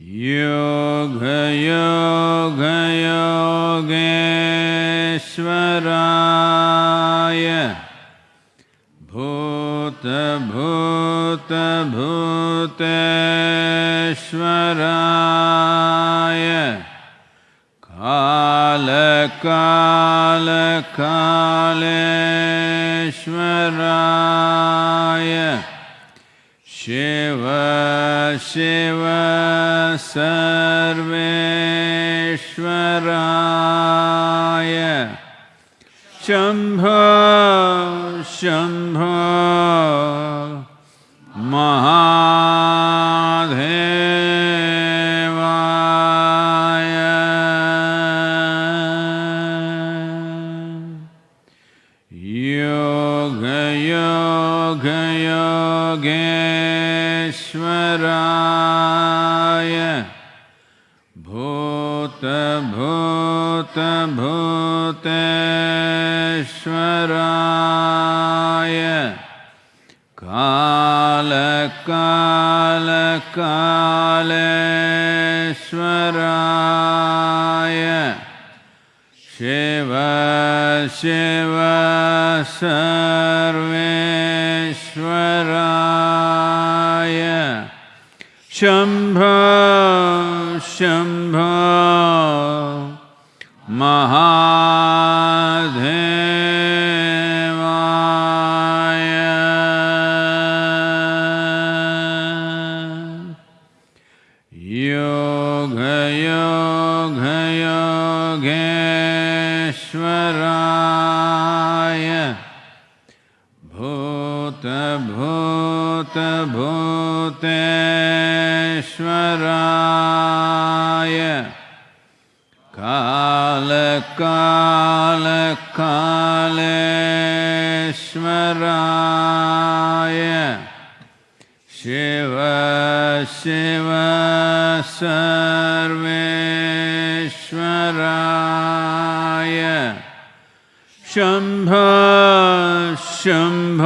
योगयोगयोगेश्वराय भूत भूत भूतश्वराय काल काल कालश्वराय श्यव शिव सर्वेश्वराय। शम्भ शम्भ महा श्वराय कालकालकालेश्वराय शिव शिव सर्वेश्वराय शम्भ शम्भ महा ईश्वराय शिव शिव सर्वेश्वराय शम्भ शम्भ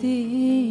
deep.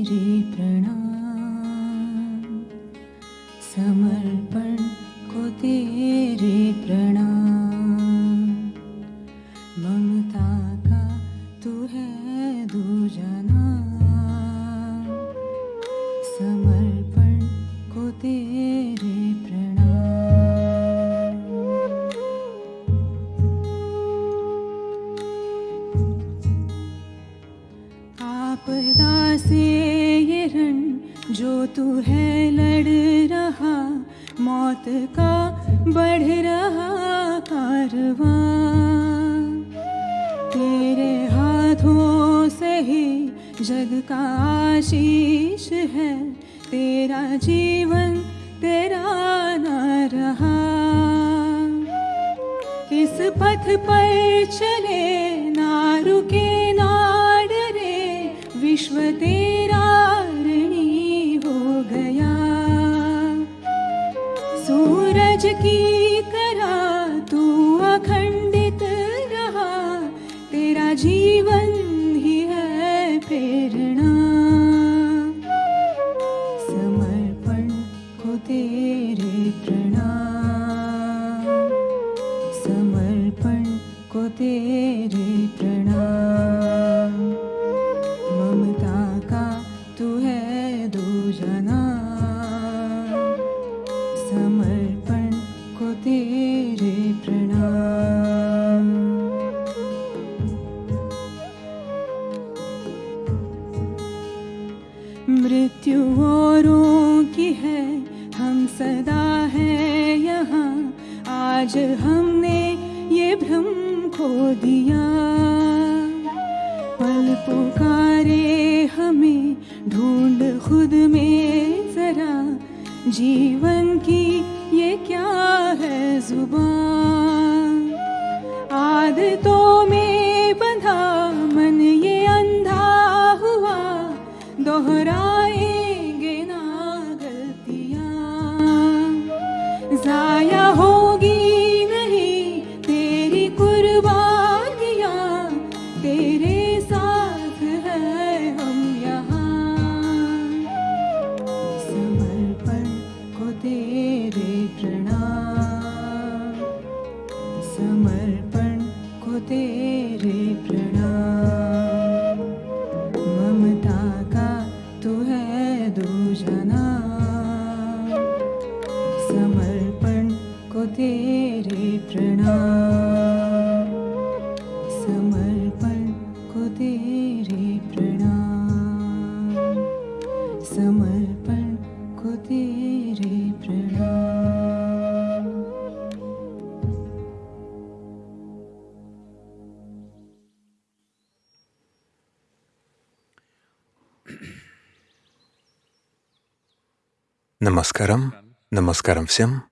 Намаскарам всем.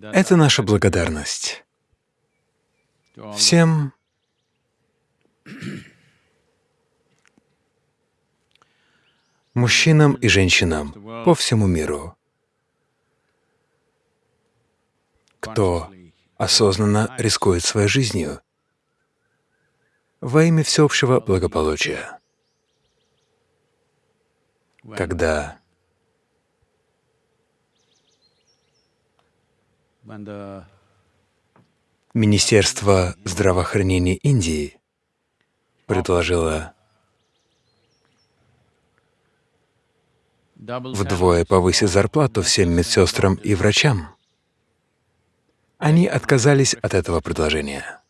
Это наша благодарность всем мужчинам и женщинам по всему миру, кто осознанно рискует своей жизнью во имя всеобщего благополучия. Когда Министерство здравоохранения Индии предложило вдвое повысить зарплату всем медсестрам и врачам. Они отказались от этого предложения.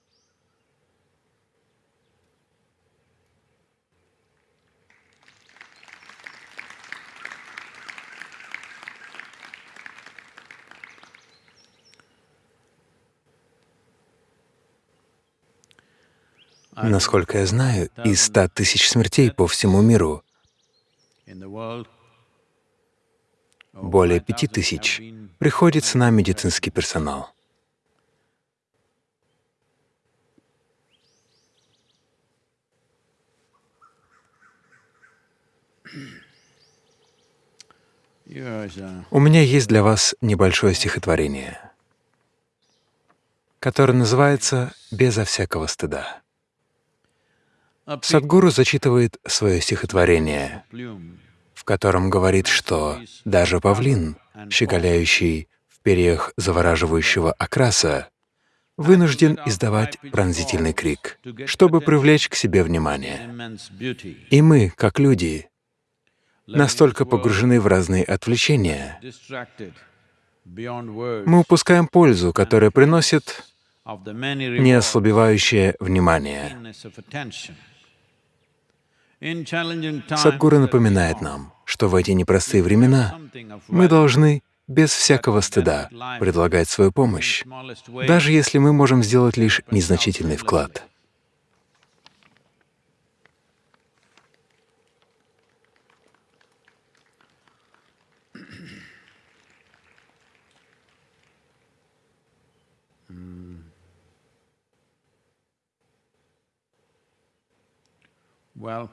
Насколько я знаю, из 100 тысяч смертей по всему миру более 5,000 пяти тысяч have been приходится на медицинский персонал. У меня есть для вас небольшое стихотворение, которое называется «Безо всякого стыда». A pink Садгуру зачитывает свое стихотворение, в котором говорит, что даже павлин, щеголяющий в перьях завораживающего окраса, вынужден издавать пронзительный крик, чтобы привлечь к себе внимание. И мы, как люди, настолько погружены в разные отвлечения, мы упускаем пользу, которая приносит неослабевающее внимание. Is напоминает нам, что в эти непростые времена мы должны без всякого стыда предлагать свою помощь, даже если мы можем сделать лишь незначительный вклад. Well,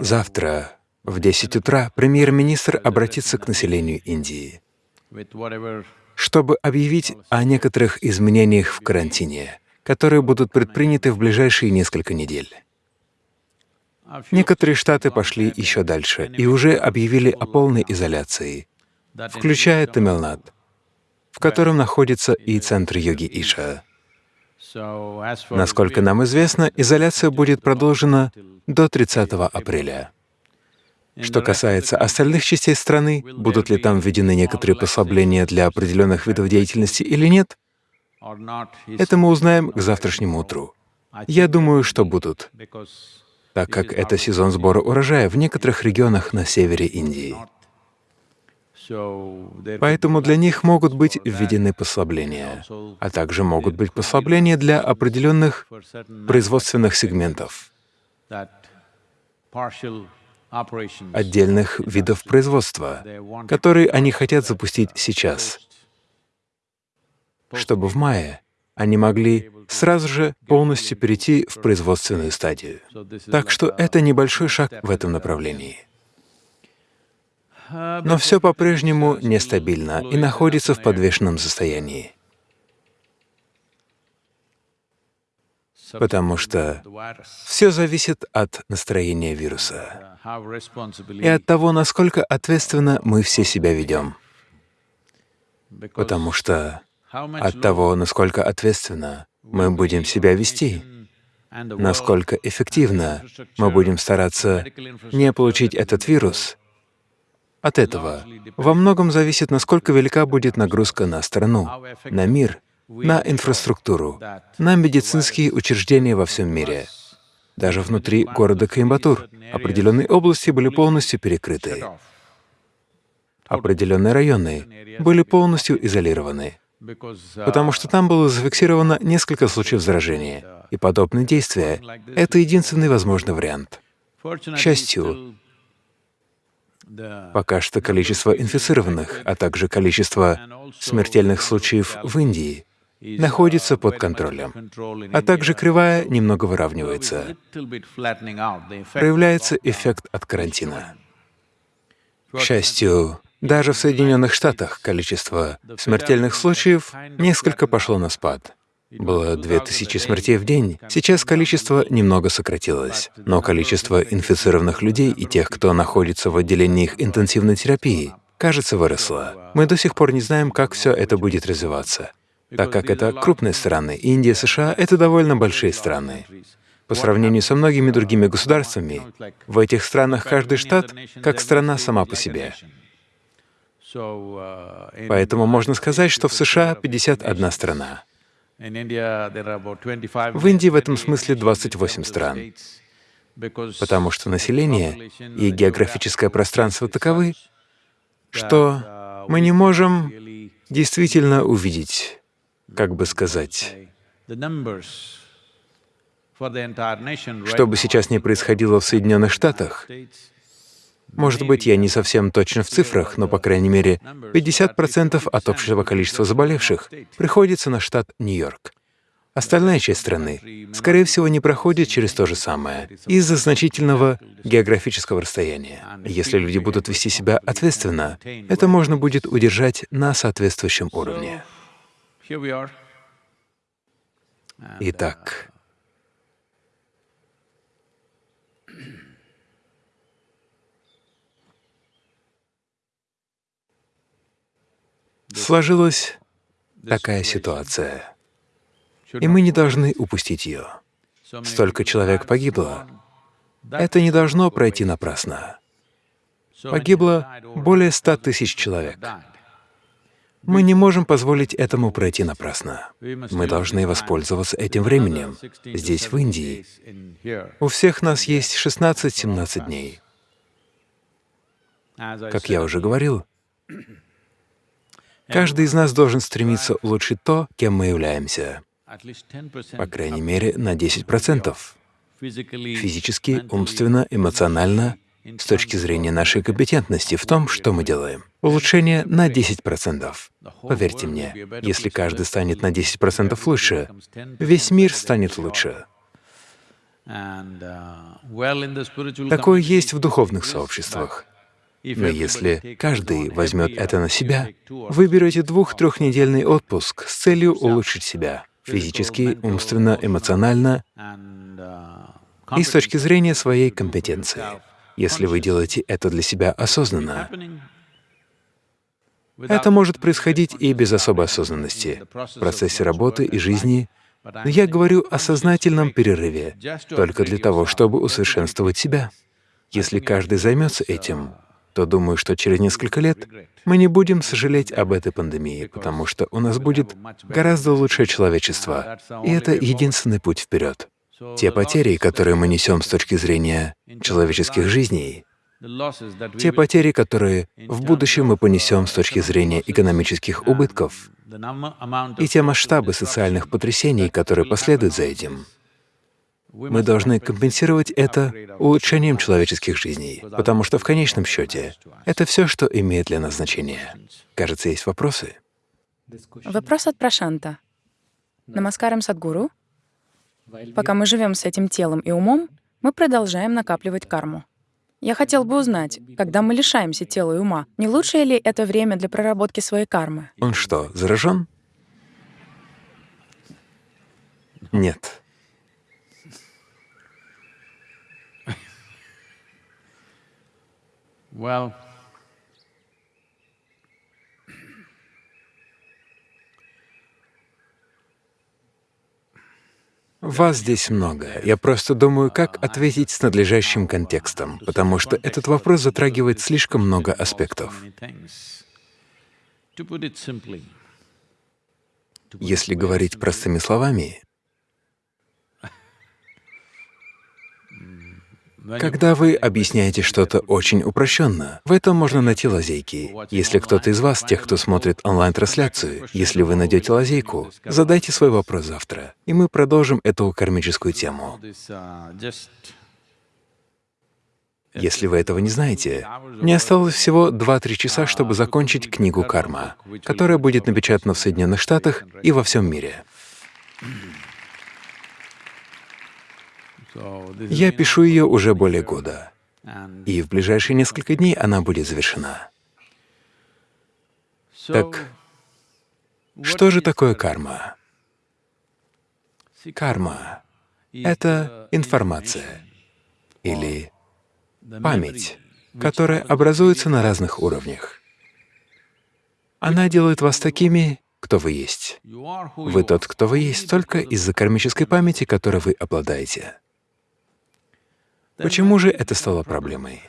Завтра в 10 утра премьер-министр обратится к населению Индии, чтобы объявить о некоторых изменениях в карантине, которые будут предприняты в ближайшие несколько недель. Некоторые штаты пошли еще дальше и уже объявили о полной изоляции, включая Тамилнад, в котором находится и центр йоги Иша. Насколько нам известно, изоляция будет продолжена до 30 апреля. Что касается остальных частей страны, будут ли там введены некоторые послабления для определенных видов деятельности или нет, это мы узнаем к завтрашнему утру. Я думаю, что будут, так как это сезон сбора урожая в некоторых регионах на севере Индии. Поэтому для них могут быть введены послабления, а также могут быть послабления для определенных производственных сегментов, отдельных видов производства, которые они хотят запустить сейчас, чтобы в мае они могли сразу же полностью перейти в производственную стадию. Так что это небольшой шаг в этом направлении. Но все по-прежнему нестабильно и находится в подвешенном состоянии. Потому что все зависит от настроения вируса и от того, насколько ответственно мы все себя ведем. Потому что от того, насколько ответственно мы будем себя вести, насколько эффективно мы будем стараться не получить этот вирус, от этого во многом зависит, насколько велика будет нагрузка на страну, на мир, на инфраструктуру, на медицинские учреждения во всем мире. Даже внутри города Коимбатур определенные области были полностью перекрыты. Определенные районы были полностью изолированы, потому что там было зафиксировано несколько случаев заражения, и подобные действия — это единственный возможный вариант. К счастью, Пока что количество инфицированных, а также количество смертельных случаев в Индии находится под контролем, а также кривая немного выравнивается. Проявляется эффект от карантина. К счастью, даже в Соединенных Штатах количество смертельных случаев несколько пошло на спад. Было 2000 смертей в день, сейчас количество немного сократилось, но количество инфицированных людей и тех, кто находится в отделениях интенсивной терапии, кажется, выросло. Мы до сих пор не знаем, как все это будет развиваться, так как это крупные страны. Индия, США — это довольно большие страны. По сравнению со многими другими государствами, в этих странах каждый штат как страна сама по себе. Поэтому можно сказать, что в США 51 страна. В Индии в этом смысле 28 стран, потому что население и географическое пространство таковы, что мы не можем действительно увидеть, как бы сказать, что бы сейчас ни происходило в Соединенных Штатах, может быть, я не совсем точно в цифрах, но, по крайней мере, 50% от общего количества заболевших приходится на штат Нью-Йорк. Остальная часть страны, скорее всего, не проходит через то же самое из-за значительного географического расстояния. Если люди будут вести себя ответственно, это можно будет удержать на соответствующем уровне. Итак, Сложилась такая ситуация, и мы не должны упустить ее. Столько человек погибло. Это не должно пройти напрасно. Погибло более ста тысяч человек. Мы не можем позволить этому пройти напрасно. Мы должны воспользоваться этим временем. Здесь, в Индии, у всех нас есть 16-17 дней. Как я уже говорил, Каждый из нас должен стремиться улучшить то, кем мы являемся, по крайней мере, на 10%. Физически, умственно, эмоционально, с точки зрения нашей компетентности в том, что мы делаем. Улучшение на 10%. Поверьте мне, если каждый станет на 10% лучше, весь мир станет лучше. Такое есть в духовных сообществах. Но если каждый возьмет это на себя, вы берете двух-трехнедельный отпуск с целью улучшить себя физически, умственно, эмоционально и с точки зрения своей компетенции. Если вы делаете это для себя осознанно, это может происходить и без особой осознанности в процессе работы и жизни, но я говорю о сознательном перерыве только для того, чтобы усовершенствовать себя. Если каждый займется этим, то думаю, что через несколько лет мы не будем сожалеть об этой пандемии, потому что у нас будет гораздо лучшее человечество, и это единственный путь вперед. Те потери, которые мы несем с точки зрения человеческих жизней, Те потери, которые в будущем мы понесем с точки зрения экономических убытков, и те масштабы социальных потрясений, которые последуют за этим, мы должны компенсировать это улучшением человеческих жизней, потому что в конечном счете это все, что имеет для нас значение. Кажется, есть вопросы? Вопрос от Прошанта. Намаскарам Садгуру. Пока мы живем с этим телом и умом, мы продолжаем накапливать карму. Я хотел бы узнать, когда мы лишаемся тела и ума, не лучшее ли это время для проработки своей кармы? Он что, заражен? Нет. Well, Вас здесь много. Я просто думаю, как ответить с надлежащим контекстом, потому что этот вопрос затрагивает слишком много аспектов. Если говорить простыми словами, когда вы объясняете что-то очень упрощенно, в этом можно найти лазейки. Если кто-то из вас, тех, кто смотрит онлайн-трансляцию, если вы найдете лазейку, задайте свой вопрос завтра, и мы продолжим эту кармическую тему. uh, Если вы этого не знаете, мне осталось всего 2-3 часа, чтобы закончить книгу «Карма», которая будет напечатана в Соединенных Штатах и во всем мире. Я пишу ее уже более года, и в ближайшие несколько дней она будет завершена. Так что же такое карма? Карма — это информация или память, которая образуется на разных уровнях. Она делает вас такими, кто вы есть. Вы тот, кто вы есть, только из-за кармической памяти, которой вы обладаете. Почему же это стало проблемой?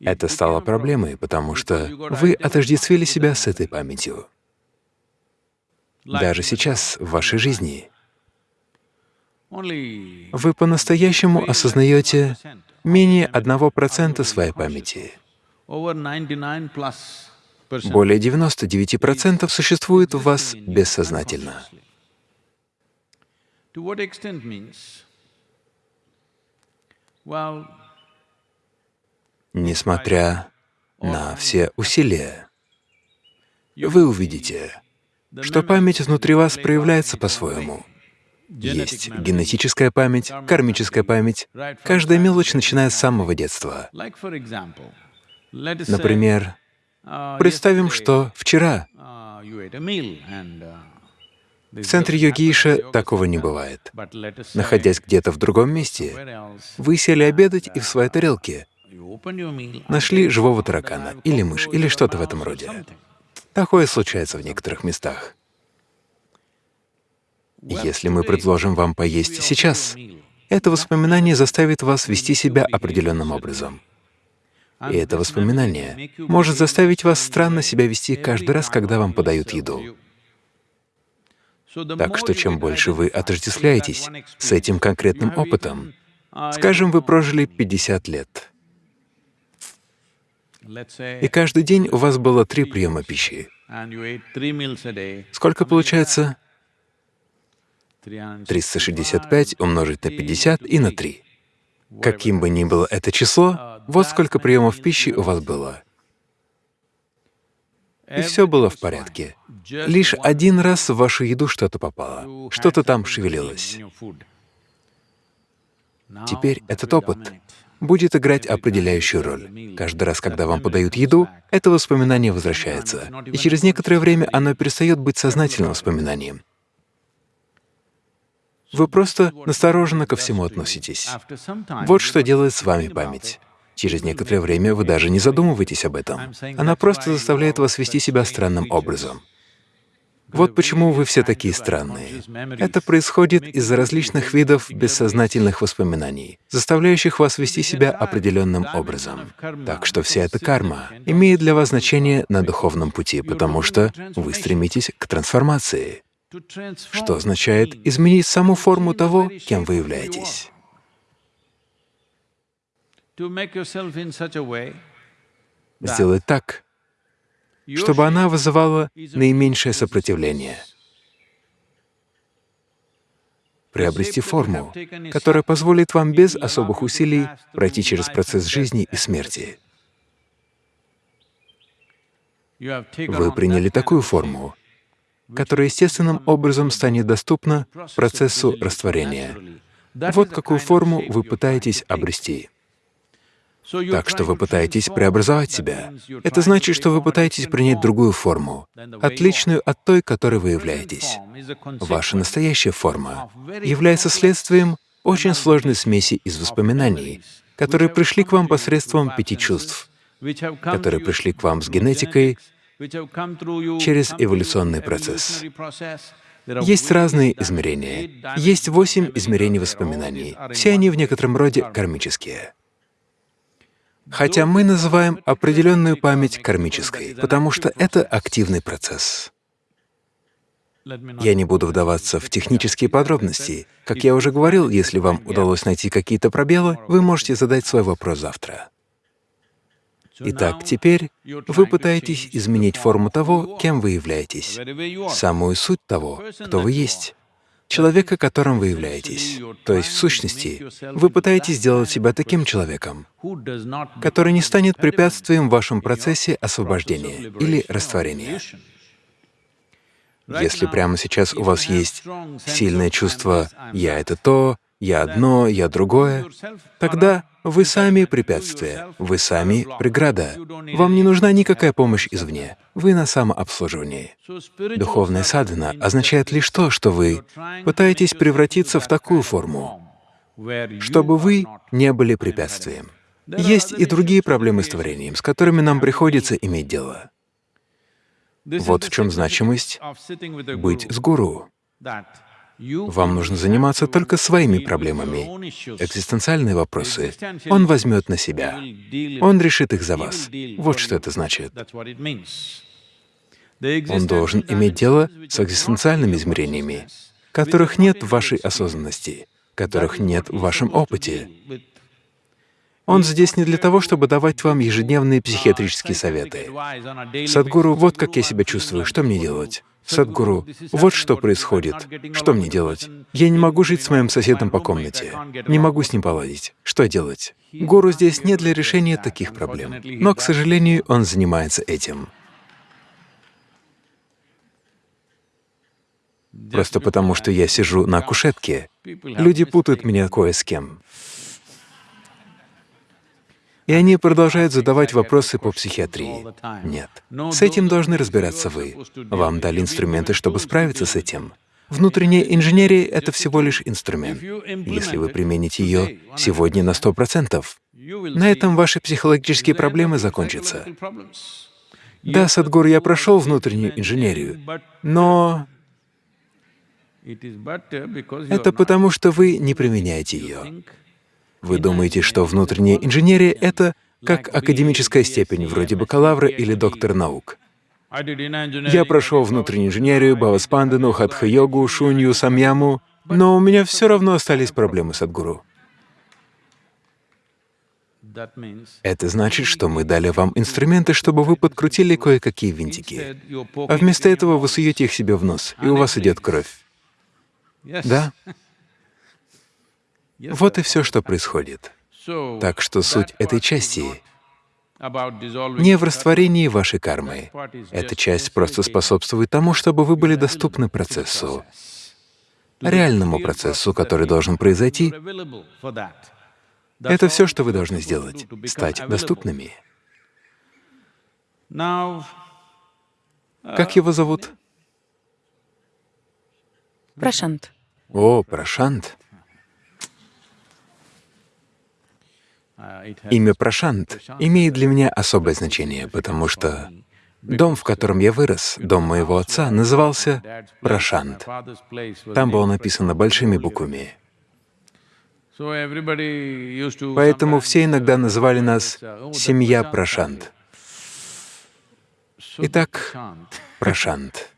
Это стало проблемой, потому что вы отождествили себя с этой памятью. Даже сейчас, в вашей жизни, вы по-настоящему осознаете менее 1% своей памяти. over 99 plus percent Более 99% существует в вас бессознательно. Несмотря на все усилия, вы увидите, что память внутри вас проявляется по-своему. Есть генетическая память, кармическая память. Каждая мелочь начинает с самого детства. Например, uh, представим, что вчера в центре yoga такого не бывает. Находясь где-то в другом месте, вы сели обедать и в своей тарелке нашли живого таракана или мышь или что-то в этом роде. Такое случается в некоторых местах. Если мы предложим вам поесть сейчас, это воспоминание заставит вас вести себя определенным образом. И это воспоминание может заставить вас странно себя вести каждый раз, когда вам подают еду. Так что чем больше вы отождествляетесь с этим конкретным опытом, скажем, вы прожили 50 лет, и каждый день у вас было три приема пищи. Сколько получается? 365 умножить на 50 и на 3. Каким бы ни было это число, вот сколько приемов пищи у вас было. И все было в порядке. Лишь один раз в вашу еду что-то попало, что-то там шевелилось. Теперь этот опыт будет играть определяющую роль. Каждый раз, когда вам подают еду, это воспоминание возвращается, и через некоторое время оно перестает быть сознательным воспоминанием. Вы просто настороженно ко всему относитесь. Вот что делает с вами память. Через некоторое время вы даже не задумываетесь об этом. Она просто заставляет вас вести себя странным образом. Вот почему вы все такие странные. Это происходит из-за различных видов бессознательных воспоминаний, заставляющих вас вести себя определенным образом. Так что вся эта карма имеет для вас значение на духовном пути, потому что вы стремитесь к трансформации, что означает изменить саму форму того, кем вы являетесь. Сделать так, чтобы она вызывала наименьшее сопротивление, приобрести форму, которая позволит вам без особых усилий пройти через процесс жизни и смерти. Вы приняли такую форму, которая естественным образом станет доступна процессу растворения. Вот какую форму вы пытаетесь обрести. Так что вы пытаетесь преобразовать себя. Это значит, что вы пытаетесь принять другую форму, отличную от той, которой вы являетесь. Ваша настоящая форма является следствием очень сложной смеси из воспоминаний, которые пришли к вам посредством пяти чувств, которые пришли к вам с генетикой через эволюционный процесс. Есть разные измерения. Есть восемь измерений воспоминаний. Все они в некотором роде кармические. Хотя мы называем определенную память кармической, потому что это активный процесс. Я не буду вдаваться в технические подробности. Как я уже говорил, если вам удалось найти какие-то пробелы, вы можете задать свой вопрос завтра. Итак, теперь вы пытаетесь изменить форму того, кем вы являетесь, самую суть того, кто вы есть человека, которым вы являетесь. То есть, в сущности, вы пытаетесь сделать себя таким человеком, который не станет препятствием в вашем процессе освобождения или растворения. Если прямо сейчас у вас есть сильное чувство «я — это то», «я одно», «я другое», тогда вы сами препятствие, вы сами преграда. Вам не нужна никакая помощь извне, вы на самообслуживании. Духовная садхана означает лишь то, что вы пытаетесь превратиться в такую форму, чтобы вы не были препятствием. Есть и другие проблемы с творением, с которыми нам приходится иметь дело. Вот в чем значимость быть с гуру. Вам нужно заниматься только своими проблемами. Экзистенциальные вопросы Он возьмет на себя. Он решит их за вас. Вот что это значит. Он должен иметь дело с экзистенциальными измерениями, которых нет в вашей осознанности, которых нет в вашем опыте. Он здесь не для того, чтобы давать вам ежедневные психиатрические советы. Садгуру, вот как я себя чувствую, что мне делать? Садгуру, вот что происходит, что мне делать? Я не могу жить с моим соседом по комнате, не могу с ним поладить. Что делать? Гуру здесь не для решения таких проблем, но, к сожалению, он занимается этим. Просто потому, что я сижу на кушетке, люди путают меня кое с кем. И они продолжают задавать вопросы по психиатрии. Нет. С этим должны разбираться вы. Вам дали инструменты, чтобы справиться с этим. Внутренняя инженерия — это всего лишь инструмент. Если вы примените ее сегодня на сто процентов, на этом ваши психологические проблемы закончатся. Да, Садгур, я прошел внутреннюю инженерию, но это потому, что вы не применяете ее. Вы думаете, что внутренняя инженерия — это как академическая степень, вроде бакалавра или доктора наук. Я прошел внутреннюю инженерию, Бхаваспандану, Хатха-йогу, Шунью, Самьяму, но у меня все равно остались проблемы с Адгуру. Это значит, что мы дали вам инструменты, чтобы вы подкрутили кое-какие винтики. А вместо этого вы суете их себе в нос, и у вас идет кровь. Да? Вот и все, что происходит. Так что суть этой части не в растворении вашей кармы. Эта часть просто способствует тому, чтобы вы были доступны процессу, реальному процессу, который должен произойти. Это все, что вы должны сделать — стать доступными. Как его зовут? Прошант. О, Прошант. Имя Прошант имеет для меня особое значение, потому что дом, в котором я вырос, дом моего отца, назывался Прошант. Там было написано большими буквами. Поэтому все иногда называли нас «семья Прошант». Итак, Прошант.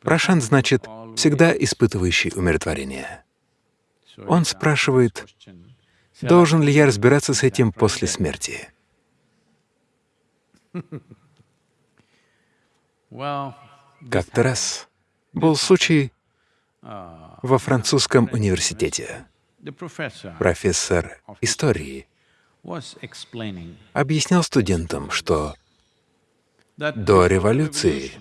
Прошант значит «всегда испытывающий умиротворение». Он спрашивает, Должен ли я разбираться с этим после смерти? Как-то раз был случай во французском университете. Профессор истории объяснял студентам, что до революции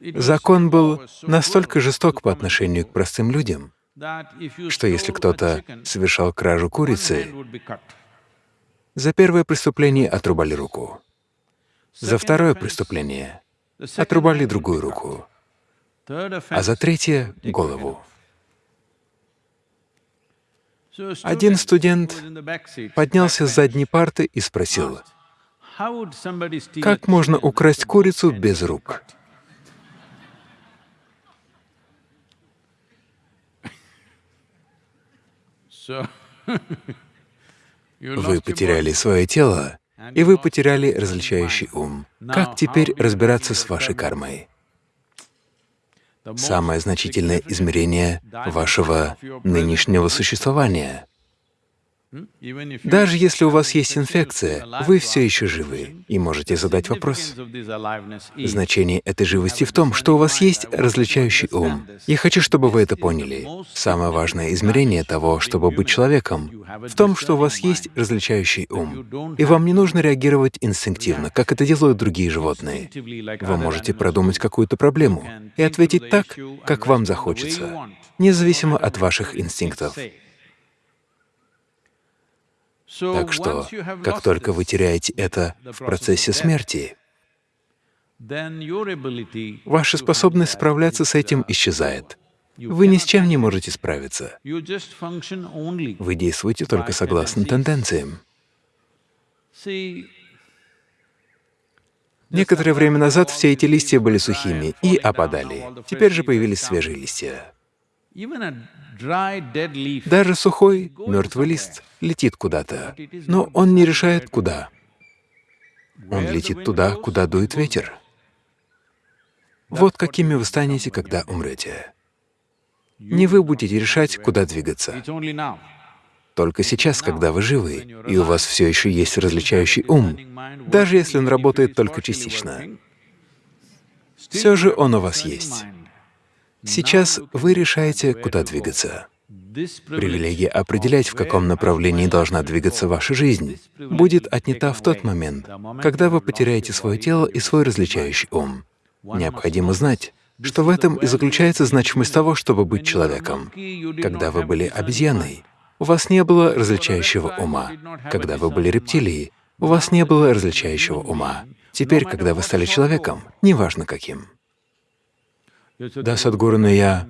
закон был настолько жесток по отношению к простым людям, что если кто-то совершал кражу курицы, за первое преступление отрубали руку, за второе преступление отрубали другую руку, а за третье — голову. Один студент поднялся с задней парты и спросил, asked, "How would somebody steal a как можно украсть курицу без cut?" рук? So you Вы потеряли свое тело, и вы потеряли различающий ум. Как теперь разбираться с вашей кармой? Самое значительное измерение вашего нынешнего существования. Даже если у вас есть инфекция, вы все еще живы и можете задать вопрос. Значение этой живости в том, что у вас есть различающий ум. Я хочу, чтобы вы это поняли. Самое важное измерение того, чтобы быть человеком, в том, что у вас есть различающий ум. И вам не нужно реагировать инстинктивно, как это делают другие животные. Вы можете продумать какую-то проблему и ответить так, как вам захочется, независимо от ваших инстинктов. Так что, как только вы теряете это в процессе смерти, ваша способность справляться с этим uh, исчезает. Вы ни с чем не можете справиться. Вы действуете только согласно тенденциям. Некоторое время назад все эти листья были сухими и опадали. Теперь же появились свежие листья. Даже сухой, мертвый лист летит куда-то, но он не решает, куда. Он летит туда, куда дует ветер. Вот какими вы станете, когда умрете. Не вы будете решать, куда двигаться. Только сейчас, когда вы живы, и у вас все еще есть различающий ум, даже если он работает только частично, все же он у вас есть. Сейчас вы решаете, куда двигаться. Привилегия определять, в каком направлении должна двигаться ваша жизнь, будет отнята в тот момент, когда вы потеряете свое тело и свой различающий ум. Необходимо знать, что в этом и заключается значимость того, чтобы быть человеком. Когда вы были обезьяной, у вас не было различающего ума. Когда вы были рептилией, у вас не было различающего ума. Теперь, когда вы стали человеком, неважно каким. Да, Садхгуру, но я...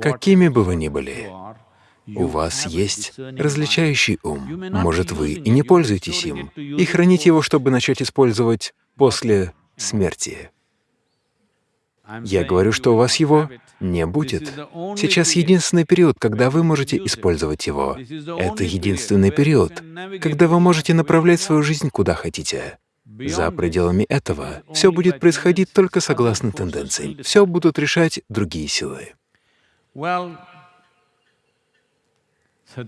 Какими бы вы ни были, у вас есть различающий ум. Может, вы и не пользуетесь им, и храните его, чтобы начать использовать после смерти. Я говорю, что у вас его не будет. Сейчас единственный период, когда вы можете использовать его. Это единственный период, когда вы можете направлять свою жизнь куда хотите. За пределами этого все будет происходить только согласно тенденциям. Все будут решать другие силы.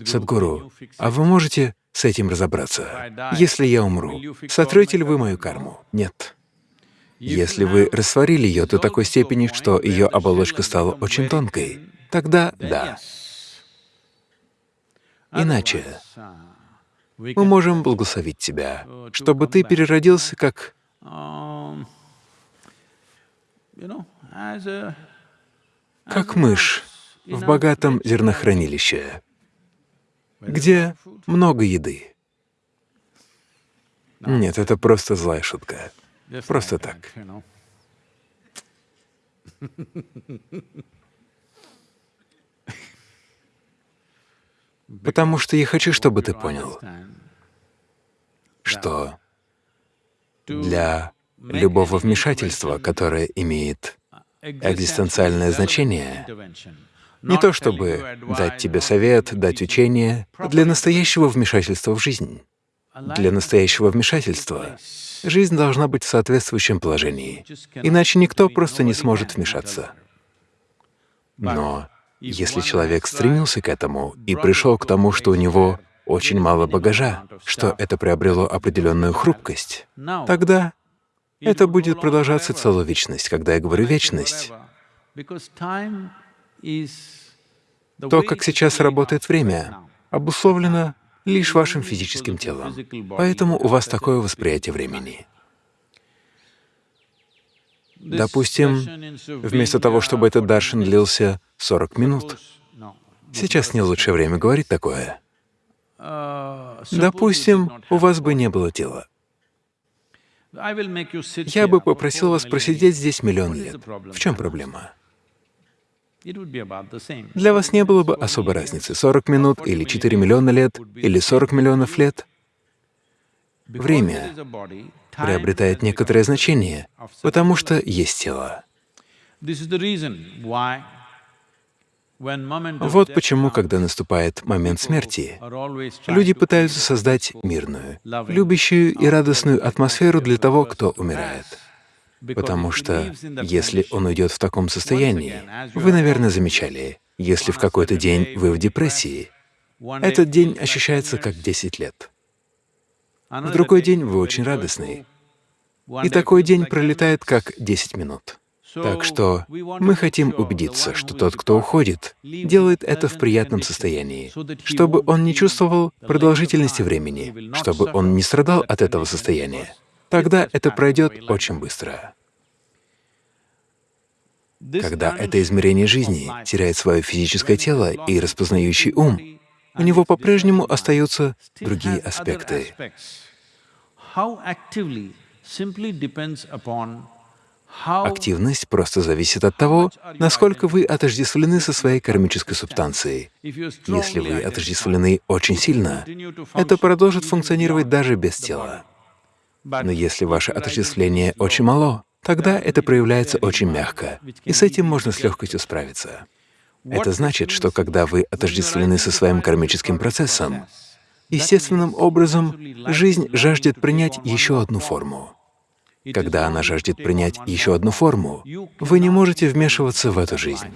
Садхгуру, а вы можете с этим разобраться? Если я умру, сотрете ли вы мою карму? Нет. Если вы растворили ее до такой степени, что ее оболочка стала очень тонкой, тогда да. Иначе мы можем благословить тебя, чтобы ты переродился как как мышь в богатом зернохранилище, где много еды. Нет, это просто злая шутка. Просто так. Потому что я хочу, чтобы ты понял, что для любого вмешательства, которое имеет экзистенциальное значение, не то чтобы дать тебе совет, дать учение, для настоящего вмешательства в жизнь, для настоящего вмешательства жизнь должна быть в соответствующем положении, иначе никто просто не сможет вмешаться. Но Если человек стремился к этому и пришел к тому, что у него очень мало багажа, что это приобрело определенную хрупкость, тогда это будет продолжаться целую вечность. Когда я говорю «вечность», то, как сейчас работает время, обусловлено лишь вашим физическим телом. Поэтому у вас такое восприятие времени. Допустим, вместо того, чтобы этот даршин длился 40 минут, сейчас не лучшее время говорить такое. Допустим, у вас бы не было тела. Я бы попросил вас просидеть здесь миллион лет. В чем проблема? Для вас не было бы особой разницы, 40 минут или 4 миллиона лет, или 40 миллионов лет. Время приобретает некоторое значение, потому что есть тело. Вот почему, когда наступает момент смерти, люди пытаются создать мирную, любящую и радостную атмосферу для того, кто умирает. Потому что если он уйдет в таком состоянии, вы, наверное, замечали, если в какой-то день вы в депрессии, этот день ощущается как 10 лет. В другой день вы очень радостный, и такой день пролетает как 10 минут. Так что мы хотим убедиться, что тот, кто уходит, делает это в приятном состоянии, чтобы он не чувствовал продолжительности времени, чтобы он не страдал от этого состояния. тогда это пройдет очень быстро. Когда это измерение жизни теряет свое физическое тело и распознающий ум, у него по-прежнему остаются другие аспекты. Активность просто зависит от того, насколько вы отождествлены со своей кармической субстанцией. Если вы отождествлены очень сильно, это продолжит функционировать даже без тела. Но если ваше отождествление очень мало, тогда это проявляется очень мягко, и с этим можно с легкостью справиться. Это значит, что когда вы отождествлены со своим кармическим процессом, естественным образом жизнь жаждет принять еще одну форму. Когда она жаждет принять еще одну форму, вы не можете вмешиваться в эту жизнь.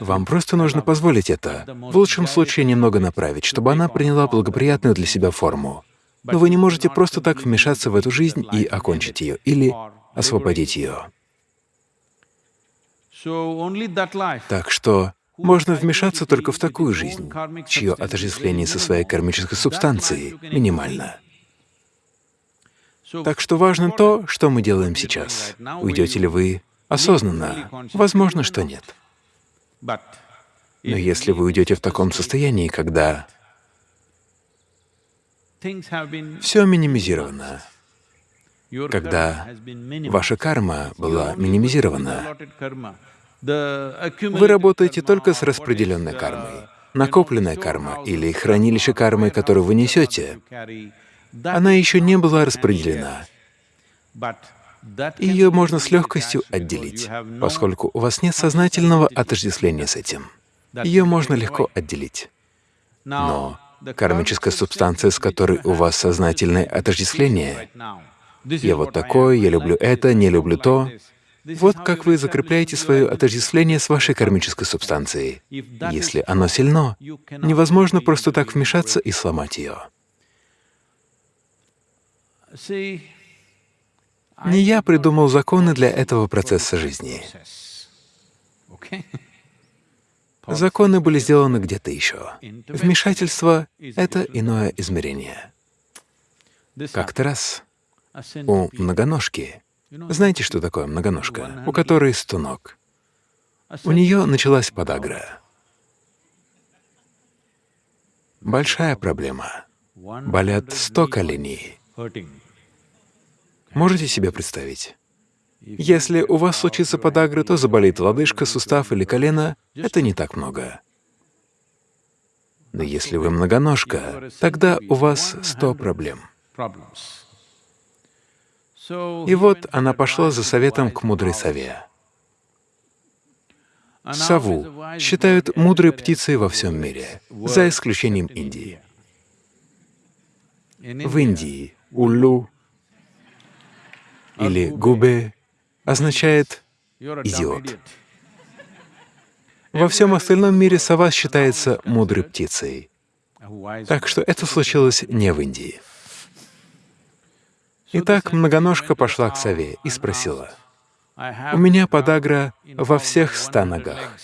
Вам просто нужно позволить это, в лучшем случае немного направить, чтобы она приняла благоприятную для себя форму, но вы не можете просто так вмешаться в эту жизнь и окончить ее или освободить ее. Так что можно вмешаться только в такую жизнь, чье отождествление со своей кармической субстанцией минимально. Так что важно то, что мы делаем сейчас. Уйдете ли вы осознанно? Возможно, что нет. Но если вы уйдете в таком состоянии, когда все минимизировано. Когда ваша карма была минимизирована, вы работаете только с распределенной кармой. Накопленная карма или хранилище кармы, которую вы несете, она еще не была распределена. Ее можно с легкостью отделить, поскольку у вас нет сознательного отождествления с этим. Ее можно легко отделить. Но кармическая субстанция, с которой у вас сознательное отождествление. Я вот такой, я люблю это, не люблю то. Вот как вы закрепляете свое отождествление с вашей кармической субстанцией. Если оно сильно, невозможно просто так вмешаться и сломать ее. Не я придумал законы для этого процесса жизни. Законы были сделаны где-то еще. Вмешательство — это иное измерение. Как-то раз у многоножки, знаете, что такое многоножка, у которой сто ног, у нее началась подагра. Большая проблема. Болят сто коленей. Можете себе представить? Если у вас случится подагра, то заболит лодыжка, сустав или колено — это не так много. Но если вы многоножка, тогда у вас сто проблем. И вот она пошла за советом к мудрой сове. Сову считают мудрой птицей во всем мире, за исключением Индии. В Индии уллу или губе означает «идиот». Во всем остальном мире сова считается мудрой птицей. Так что это случилось не в Индии. Итак, многоножка пошла к сове и спросила, «У меня подагра во всех ста ногах.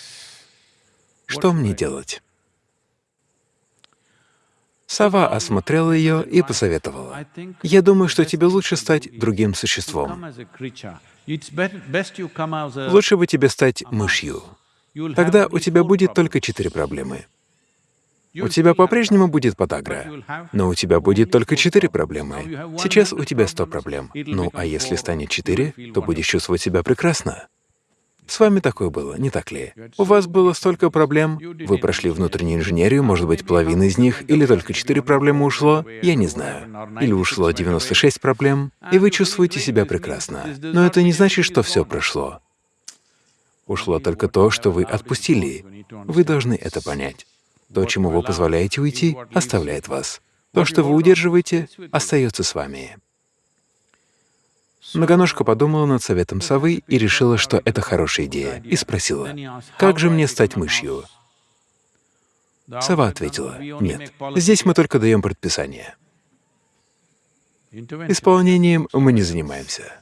Что мне делать?» Сова осмотрела ее и посоветовала, «Я думаю, что тебе лучше стать другим существом. Лучше бы тебе стать мышью. Тогда у тебя будет только четыре проблемы. У тебя по-прежнему будет подагра, но у тебя будет только четыре проблемы. Сейчас у тебя сто проблем. Ну, а если станет четыре, то будешь чувствовать себя прекрасно. С вами такое было, не так ли? У вас было столько проблем, вы прошли внутреннюю инженерию, может быть, половина из них, или только четыре проблемы ушло, я не знаю. Или ушло 96 проблем, и вы чувствуете себя прекрасно. Но это не значит, что все прошло. Ушло только то, что вы отпустили. Вы должны это понять. То, чему вы позволяете уйти, оставляет вас. То, что вы удерживаете, остается с вами. Многоножка подумала над советом совы и решила, что это хорошая идея, и спросила, «Как же мне стать мышью?» Сова ответила, «Нет, здесь мы только даем предписание. Исполнением мы не занимаемся.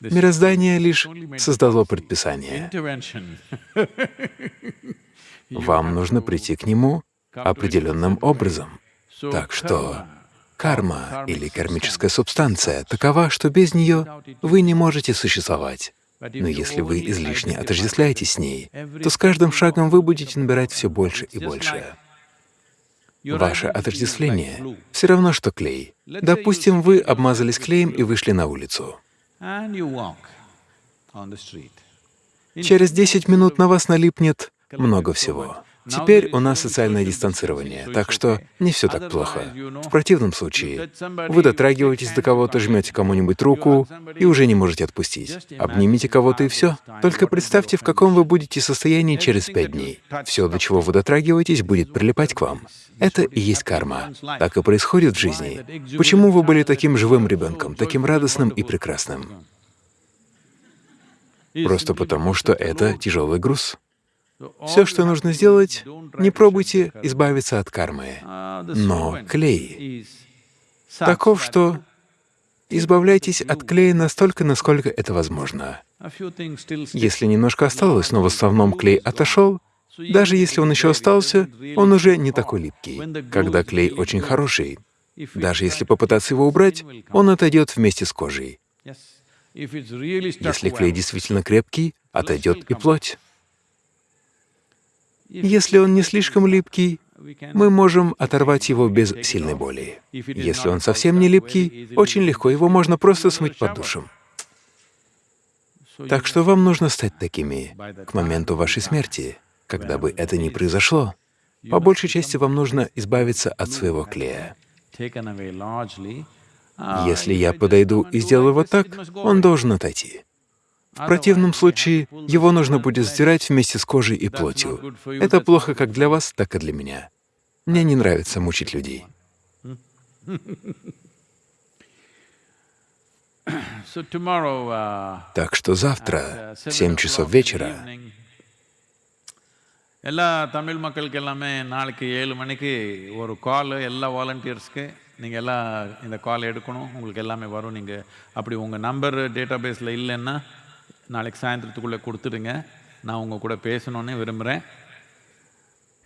Мироздание лишь создало предписание. Вам нужно прийти к нему определенным образом. Так что карма или кармическая субстанция такова, что без нее вы не можете существовать. Но если вы излишне отождествляетесь с ней, то с каждым шагом вы будете набирать все больше и больше. Ваше отождествление все равно, что клей. Допустим, вы обмазались клеем и вышли на улицу. Через 10 минут на вас налипнет много всего. Теперь у нас социальное дистанцирование, так что не все так плохо. В противном случае вы дотрагиваетесь до кого-то, жмете кому-нибудь руку и уже не можете отпустить. Обнимите кого-то и все. Только представьте, в каком вы будете состоянии через пять дней. Все, до чего вы дотрагиваетесь, будет прилипать к вам. Это и есть карма. Так и происходит в жизни. Почему вы были таким живым ребенком, таким радостным и прекрасным? Просто потому, что это тяжелый груз. Все, что нужно сделать, не пробуйте избавиться от кармы. Но клей таков, что избавляйтесь от клея настолько, насколько это возможно. Если немножко осталось, но в основном клей отошел, даже если он еще остался, он уже не такой липкий. Когда клей очень хороший, даже если попытаться его убрать, он отойдет вместе с кожей. Если клей действительно крепкий, отойдет и плоть. Если он не слишком липкий, мы можем оторвать его без сильной боли. Если он совсем не липкий, очень легко, его можно просто смыть под душем. Так что вам нужно стать такими к моменту вашей смерти, когда бы это ни произошло. По большей части вам нужно избавиться от своего клея. Если я подойду и сделаю вот так, он должен отойти. В противном случае его нужно будет стирать вместе с кожей и плотью. Это плохо как для вас, так и для меня. Мне не нравится мучить людей. Так что завтра, в 7 часов вечера, எல்லா தமிழ் மக்களுக்கு எல்லாமே நாளைக்கு ஏழு மணிக்கு ஒரு கால் எல்லா வாலண்டியர்ஸ்க்கு நீங்கள் எல்லாம் இந்த கால் எடுக்கணும் உங்களுக்கு எல்லாமே வரும் நீங்கள் அப்படி உங்கள் நம்பர் டேட்டா பேஸில் இல்லைன்னா நாளைக்கு சாயந்தரத்துக்குள்ளே கொடுத்துடுங்க நான் உங்கள் கூட பேசணுன்னு விரும்புகிறேன்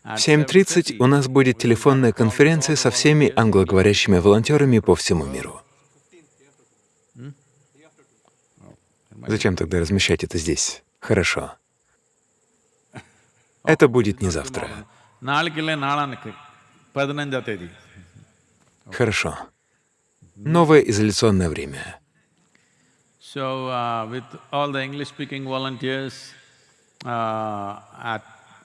в 7.30 у нас будет телефонная конференция со всеми англоговорящими волонтерами по всему миру. Зачем тогда размещать это здесь? Хорошо. Это будет не завтра. நாளைக்கு இல்லை நாளானுக்கு பதினஞ்சாம் தேதி Хорошо. Новое изоляционное время. So, uh, with all the English-speaking volunteers, uh, at,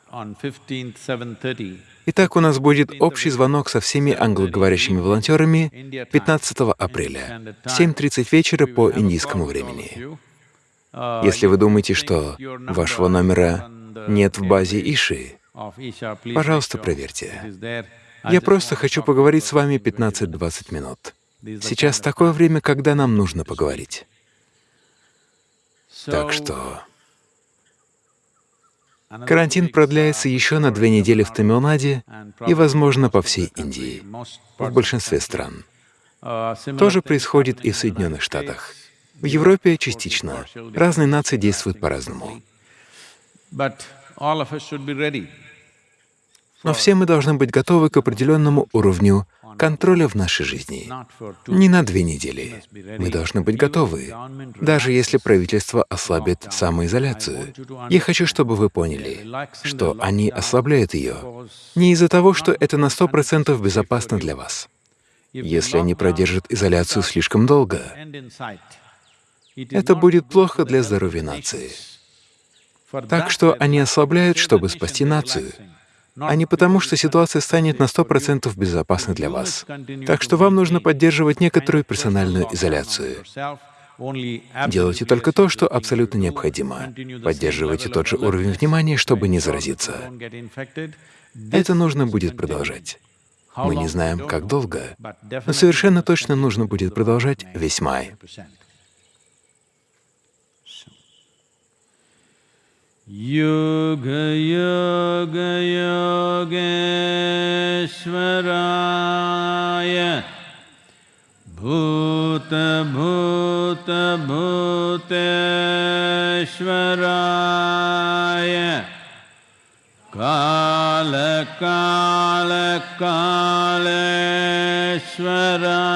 on 15th, 7:30, Итак, у нас будет общий звонок со всеми англоговорящими волонтерами 15 апреля в 7.30 вечера по индийскому времени. Если вы думаете, что вашего номера нет в базе Иши, пожалуйста, проверьте. Я просто хочу поговорить с вами 15-20 минут. Сейчас такое время, когда нам нужно поговорить. Так что Карантин продляется еще на две недели в Тамилнаде и, возможно, по всей Индии, в большинстве стран. То же происходит и в Соединенных Штатах. В Европе частично. Разные нации действуют по-разному. Но все мы должны быть готовы к определенному уровню контроля в нашей жизни. Не на две недели. Мы должны быть готовы, даже если правительство ослабит самоизоляцию. Я хочу, чтобы вы поняли, что они ослабляют ее не из-за того, что это на сто процентов безопасно для вас. Если они продержат изоляцию слишком долго, это будет плохо для здоровья нации. Так что они ослабляют, чтобы спасти нацию, а не потому, что ситуация станет на 100% безопасной для вас. Так что вам нужно поддерживать некоторую персональную изоляцию. Делайте только то, что абсолютно необходимо. Поддерживайте тот же уровень внимания, чтобы не заразиться. Это нужно будет продолжать. Мы не знаем, как долго, но совершенно точно нужно будет продолжать весь май. योगयोगयोगेश्वराय भूतभूतभूतेश्वराय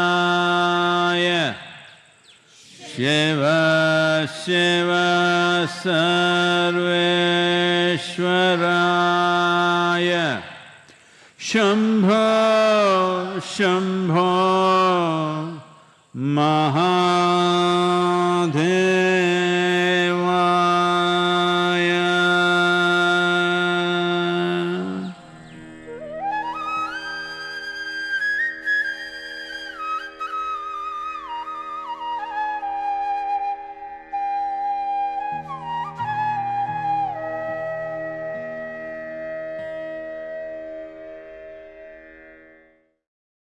कालकालकालेश्वराय शिव शिव सर्वेश्वराय। शम्भो शम्भो महादेव।